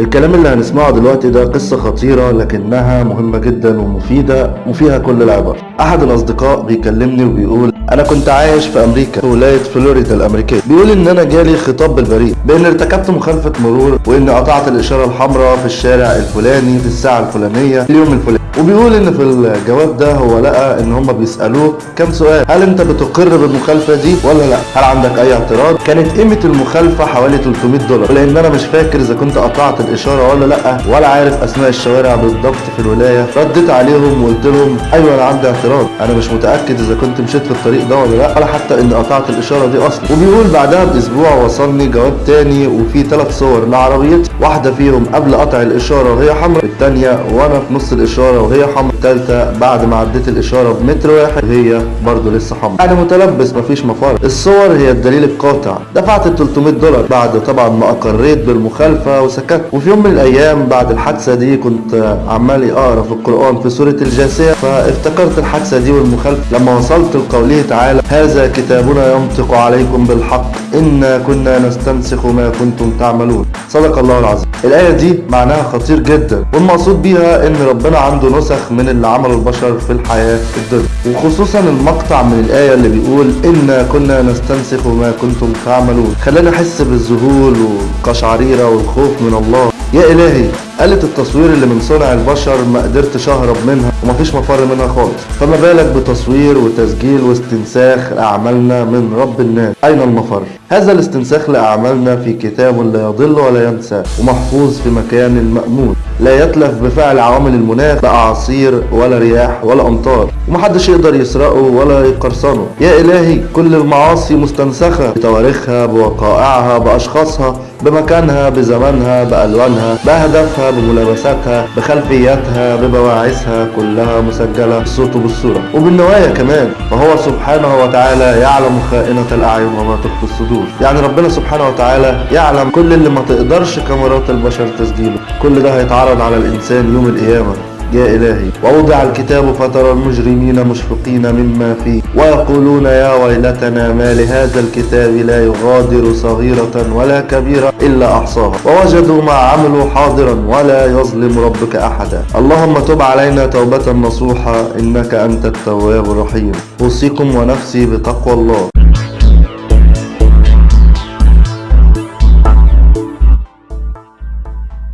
الكلام اللي هنسمعه دلوقتي ده قصة خطيرة لكنها مهمة جدا ومفيدة وفيها كل العبر. أحد الأصدقاء بيكلمني وبيقول أنا كنت عايش في أمريكا في ولاية فلوريدا الأمريكية. بيقول إن أنا جالي خطاب بالبريد بإن ارتكبت مخالفة مرور وإني قطعت الإشارة الحمراء في الشارع الفلاني في الساعة الفلانية في اليوم الفلاني. وبيقول إن في الجواب ده هو لقى إن هم بيسألوه كام سؤال. هل أنت بتقر بالمخالفة دي ولا لأ؟ هل عندك أي اعتراض؟ كانت قيمة المخالفة حوالي 300 دولار. ولان أنا مش فاكر إذا كنت قطعت الإشارة ولا لأ ولا عارف أسماء الشوارع بالضبط في الولاية. رديت عليهم وقلت لهم أيوه أنا عندي اعتراض. أنا مش متأكد إذا كنت مشيت في الطريق ده ولا لا ولا حتى اني قطعت الإشارة دي أصلا وبيقول بعدها بأسبوع وصلني جواب تاني وفيه ثلاث صور لعربيتي. واحدة فيهم قبل قطع الإشارة وهي حمراء الثانية وأنا في نص الإشارة وهي حمراء الثالثه بعد ما عديت الإشارة بمتر واحد وهي برضه لسه حمراء. يعني متلبس مفيش مفر. الصور هي الدليل القاطع. دفعت ال 300 دولار بعد طبعا ما أقريت بالمخالفة وسكت. وفي يوم من الأيام بعد الحادثة دي كنت عمال أقرأ في القرآن في سورة الجاثيه فافتكرت الحادثة دي والمخالفة. لما وصلت لقوله تعالى. هذا كتابنا ينطق عليكم بالحق. إنا كنا نستنسخ ما كنتم تعملون. صدق الله العظيم. الآية دي معناها خطير جدا. والمقصود بيها إن ربنا عنده نسخ من اللي عمله البشر في الحياة الدنيا. وخصوصا المقطع من الآية اللي بيقول إنا كنا نستنسخ ما كنتم تعملون. خلاني أحس بالذهول والقشعريرة والخوف من الله. يا إلهي آلة التصوير اللي من صنع البشر ما قدرتش أهرب منها ومفيش مفر منها خالص. فما بالك بتصوير وتسجيل واستنساخ لأعمالنا من رب الناس. أين المفر؟ هذا الاستنساخ لأعمالنا في كتاب لا يضل ولا ينسى ومحفوظ في مكان مأمون. لا يتلف بفعل عوامل المناخ لا أعاصير ولا رياح ولا أمطار. ومحدش يقدر يسرقه ولا يقرصنه. يا إلهي كل المعاصي مستنسخة. بتواريخها بوقائعها بأشخاصها بمكانها بزمانها بألوانها بملابساتها بخلفياتها ببواعثها كلها مسجلة بالصوت وبالصورة وبالنوايا كمان فهو سبحانه وتعالى يعلم خائنة الأعين وما تخفي الصدور. يعني ربنا سبحانه وتعالى يعلم كل اللي ما تقدرش كاميرات البشر تسجيله. كل ده هيتعرض على الإنسان يوم القيامة. يا إلهي. ووضع الكتاب فترى المجرمين مشفقين مما فيه. ويقولون يا ويلتنا ما لهذا الكتاب لا يغادر صغيرة ولا كبيرة إلا أحصاها ووجدوا ما عملوا حاضرا ولا يظلم ربك أحدا. اللهم تب علينا توبة نصوحة إنك أنت التواب الرحيم. أوصيكم ونفسي بتقوى الله.